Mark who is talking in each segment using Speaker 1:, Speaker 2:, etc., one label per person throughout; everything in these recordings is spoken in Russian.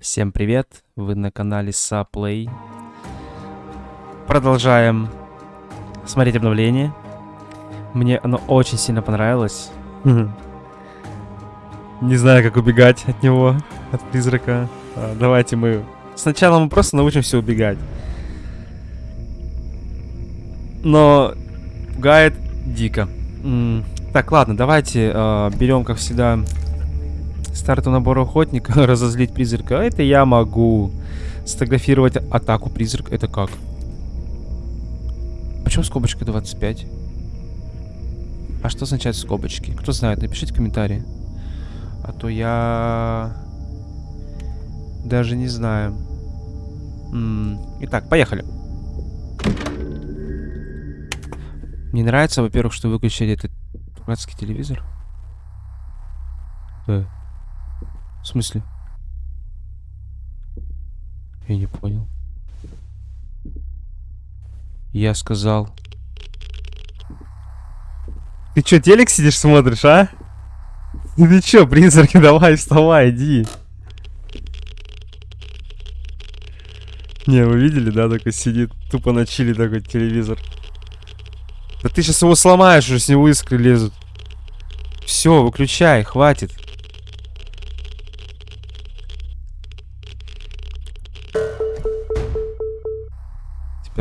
Speaker 1: Всем привет! Вы на канале Saplay. Продолжаем смотреть обновление. Мне оно очень сильно понравилось. Не знаю, как убегать от него, от призрака. А, давайте мы... Сначала мы просто научимся убегать. Но пугает дико. Так, ладно, давайте э, берем, как всегда, старту набора охотника, разозлить призрака. А Это я могу. Сфотографировать атаку призрака. Это как? Почему скобочка 25? А что означает скобочки? Кто знает, напишите комментарии. А то я... Даже не знаю. М, Итак, поехали. Мне нравится, во-первых, что выключили этот дурацкий телевизор. Да. В смысле? Я не понял. Я сказал. Ты чё, телек сидишь смотришь, а? Ну Ты чё, призраки, давай, вставай, иди. Не, вы видели, да, такой сидит, тупо на чили такой телевизор. Да ты сейчас его сломаешь, уже с него искры лезут. Все, выключай, хватит.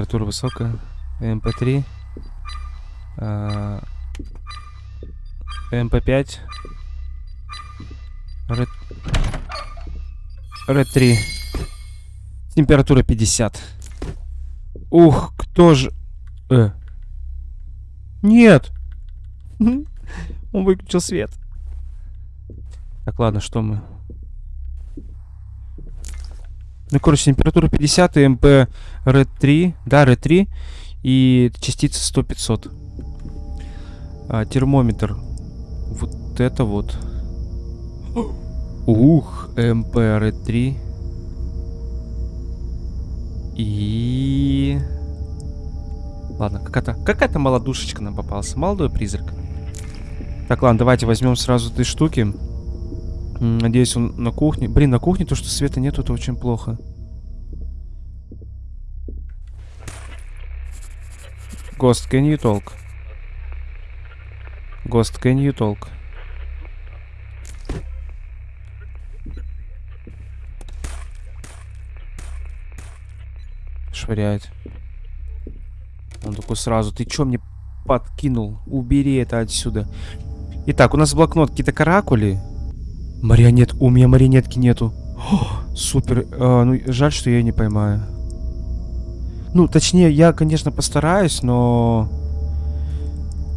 Speaker 1: Температура высокая. МП3. а, МП5. Ред... Ред3. Температура 50. Ух, кто же... Э. Нет! Он выключил свет. Так, ладно, что мы... Ну, короче, температура 50 и МП Red 3. Да, Red 3. И частица 100-500. А, термометр. Вот это вот. Ух, МП Red 3. И... Ладно, какая-то какая-то молодушечка нам попался. Молодой призрак. Так, ладно, давайте возьмем сразу три штуки. Надеюсь, он на кухне. Блин, на кухне то, что света нету, это очень плохо. Ghost, can you talk? Ghost, can you talk? Швыряет. Он такой сразу, ты чё мне подкинул? Убери это отсюда. Итак, у нас блокнот, какие-то каракули. Марионет, у меня марионетки нету. О, супер, А, ну жаль, что я её не поймаю. Ну, точнее, я, конечно, постараюсь, но...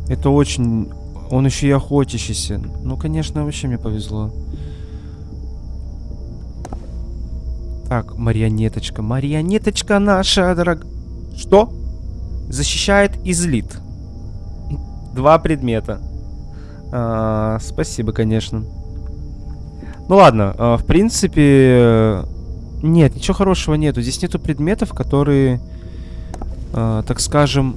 Speaker 1: Это очень... Он еще и охотящийся. Ну, конечно, вообще мне повезло. Так, марионеточка. Марионеточка наша, дорог... Что? Защищает и злит. Два предмета. А, спасибо, конечно. Ну ладно, а, в принципе... Нет, ничего хорошего нету. Здесь нету предметов, которые, а, так скажем...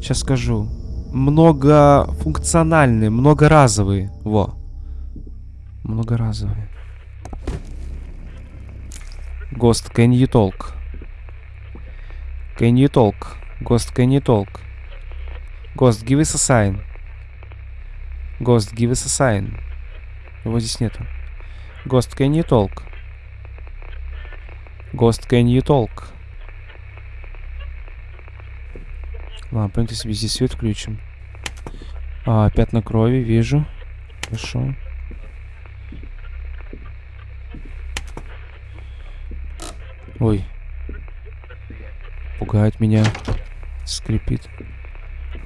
Speaker 1: Сейчас скажу. Многофункциональные, многоразовые. Во. Многоразовые. Ghost, can you talk? Can you talk? Ghost, can you talk? Ghost, give us a sign. Ghost, give us a sign. Его здесь нету. Ghost, can you talk? Ghost, can you talk? Ладно, пойдемте себе здесь свет включим. А, пятна крови, вижу. Хорошо. Ой. Пугает меня. Скрипит.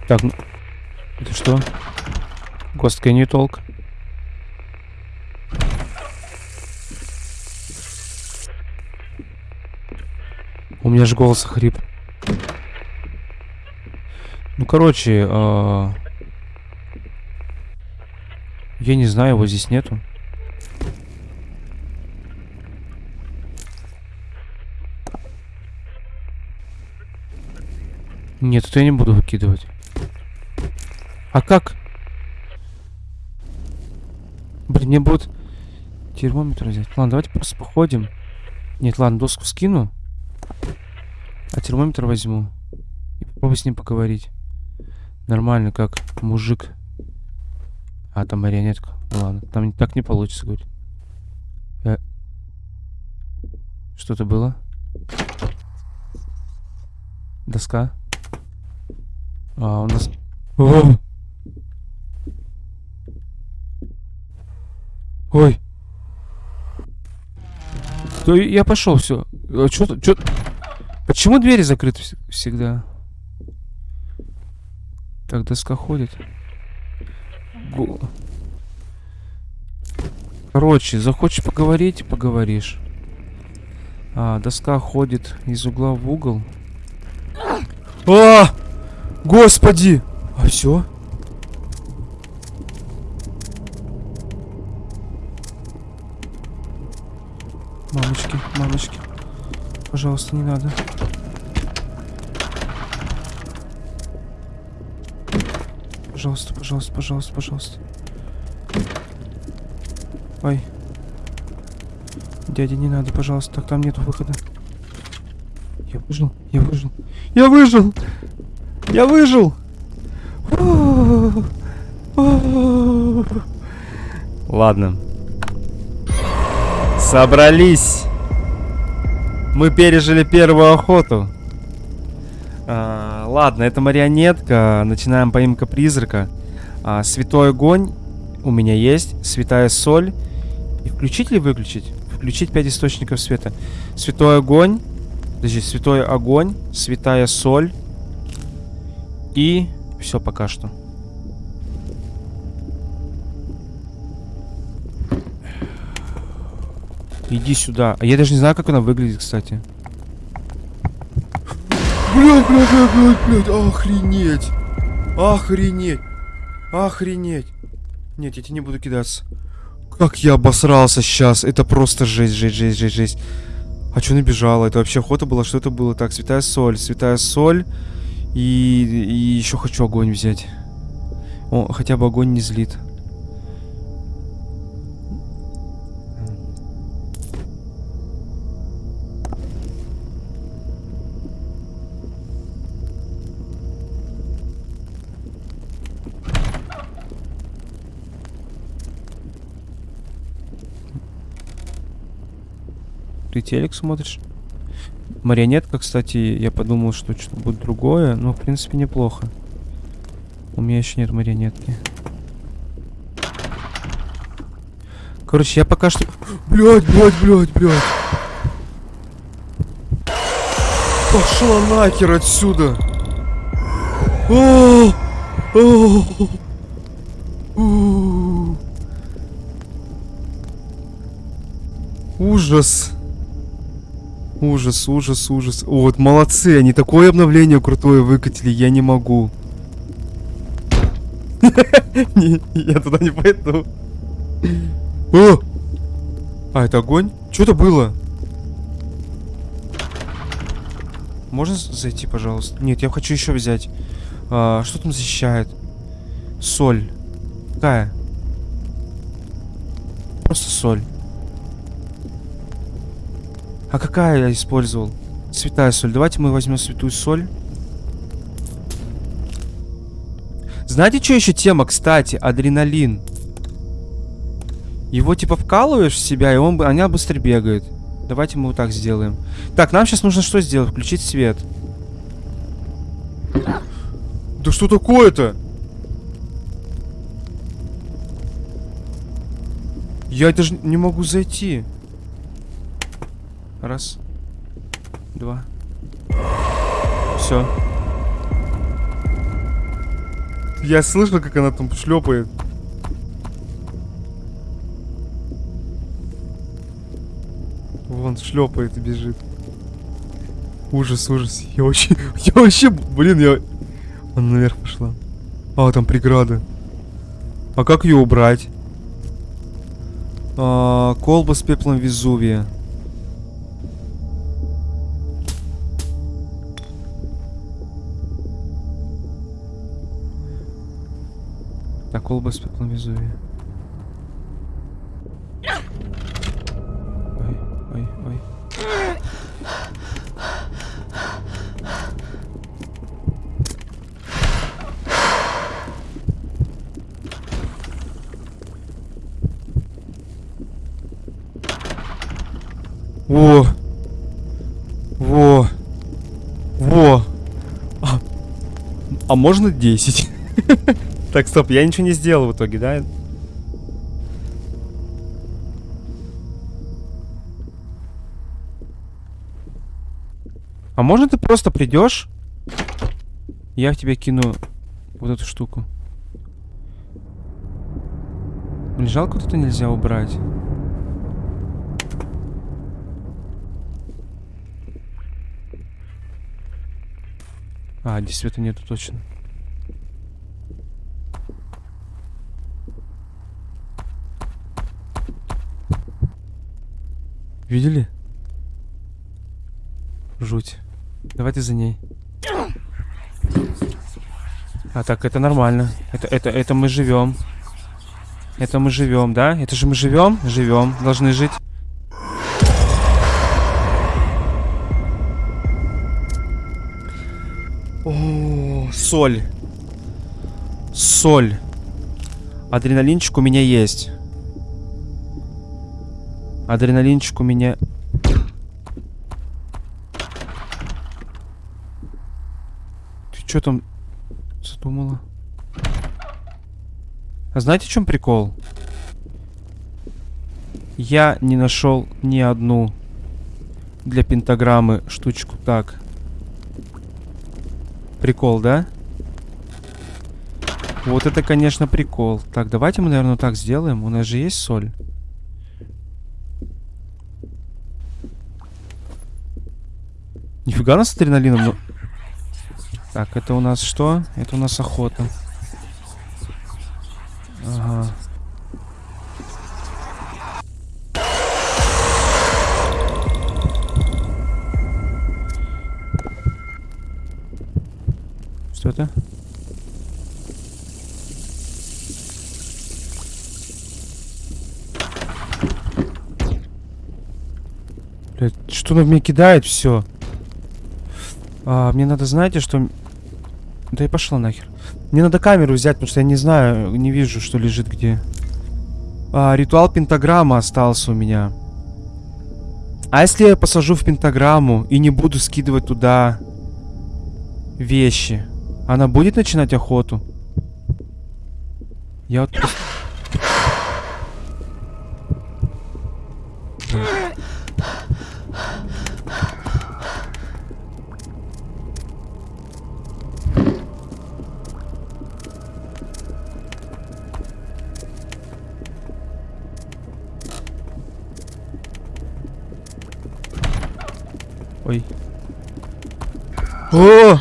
Speaker 1: Так, ну... Это что? Ghost, can you talk? У меня же голос хрип. Ну, короче, а, я не знаю, его здесь нету. Нет, это я не буду выкидывать. А как? Блин, мне будет Термометр взять. Ладно, давайте просто походим. Нет, ладно, доску скину. А термометр возьму. И попробую с ним поговорить. Нормально, как мужик. А, там марионетка. Ну ладно, там так не получится говорить. Э, Что-то было? Доска. А, у нас... О! Ой. То я пошел, все. Что-то, что Почему двери закрыты вс- всегда? Так, доска ходит. Го- Короче, захочешь поговорить, поговоришь. А, доска ходит из угла в угол. А! Господи! А все? Мамочки, мамочки. Пожалуйста, не надо. Пожалуйста, пожалуйста, пожалуйста, пожалуйста. Ой. Дядя, не надо, пожалуйста, так там нету выхода. Я выжил, я выжил. Я выжил! Я выжил! Ладно. Собрались. Мы пережили первую охоту. А, ладно, это марионетка. Начинаем поимка призрака. А, святой огонь у меня есть. Святая соль. И включить или выключить? Включить 5 источников света. Святой огонь. Подожди, святой огонь. Святая соль. И все пока что. Иди сюда. А я даже не знаю, как она выглядит, кстати. Блять, блять, блять, блять, блять, охренеть. Охренеть. Охренеть. Нет, я тебе не буду кидаться. Как я обосрался сейчас. Это просто жесть, жесть, жесть, жесть, жесть. А что набежала? Это вообще охота была? Что это было? Так, святая соль, святая соль. И, и еще хочу огонь взять. О, хотя бы огонь не злит. Ты телек смотришь? Марионетка, кстати, я подумал, что что-то будет другое, но в принципе неплохо. У меня еще нет марионетки. Короче, я пока что... Блять, блять, блять, блять. Пошла нахер отсюда. О! О! У! Ужас. Ужас, ужас, ужас. О, вот молодцы, они такое обновление крутое выкатили, я не могу. Я туда не пойду. А, это огонь? Что это было? Можно зайти, пожалуйста? Нет, я хочу еще взять. А, что там защищает? Соль. Какая? Просто соль. А какая я использовал? Святая соль. Давайте мы возьмем святую соль. Знаете, что еще тема, кстати? Адреналин. Его типа вкалываешь в себя, и он, бы- она быстро бегает. Давайте мы вот так сделаем. Так, нам сейчас нужно что сделать? Включить свет. Да что такое-то? Я даже не могу зайти. Раз. Два. Все. Я слышал, как она там шлепает. Вон шлепает и бежит. Ужас, ужас. Я вообще. Я вообще. Блин, я. Она наверх пошла. А, там преграда. А как ее убрать? А, колба с пеплом Везувия. Та колба з пеплом візує. Ой, ой, ой. Во! Во! Во! А, а можно 10? так, стоп, я ничего не сделал в итоге, да? А можно ты просто придешь? Я в тебя кину вот эту штуку. Блин, жалко, это нельзя убрать. А, здесь света нету точно. Видели? Жуть. Давай ты за ней. А так это нормально. Это это это мы живем. Это мы живем, да? Это же мы живем, живем, должны жить. О, соль. Соль. Адреналинчик у меня есть. Адреналинчик у меня... Ты что там задумала? А знаете, в чем прикол? Я не нашел ни одну для пентаграммы штучку. Так. Прикол, да? Вот это, конечно, прикол. Так, давайте мы, наверное, так сделаем. У нас же есть соль. Нифига нас адреналином, ну... Так, это у нас что? Это у нас охота. Ага. Что это? Блядь, что на меня кидает все? А, мне надо, знаете, что... Да и пошла нахер. Мне надо камеру взять, потому что я не знаю, не вижу, что лежит где. А, ритуал пентаграмма остался у меня. А если я посажу в пентаграмму и не буду скидывать туда вещи, она будет начинать охоту? Я вот просто... Ой. О!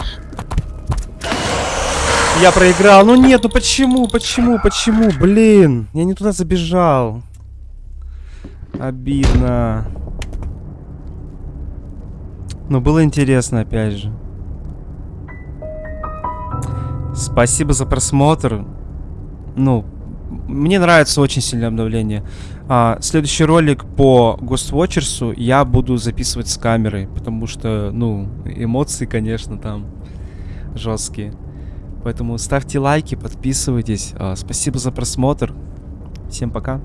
Speaker 1: Я проиграл. Ну нет, ну почему, почему, почему? Блин, я не туда забежал. Обидно. Но было интересно, опять же. Спасибо за просмотр. Ну, мне нравится очень сильное обновление. А, следующий ролик по Ghostwatchers я буду записывать с камерой, потому что, ну, эмоции, конечно, там жесткие. Поэтому ставьте лайки, подписывайтесь. А, спасибо за просмотр. Всем пока.